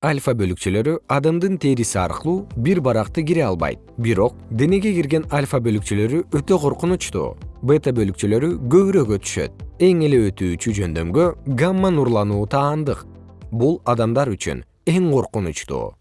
альфа бөлүкчөлөрү адамдын териси аркылуу бир баракты кире албайт. Бирок денеге кирген альфа бөлүкчөлөрү өтө коркунучтуу. Бета бөлүкчөлөрү көбүрөөк өтүшөт. Эң эле өтүүчү жөндөмгө гамма нурлануу таандык. Бул адамдар үчүн эң коркунучтуу.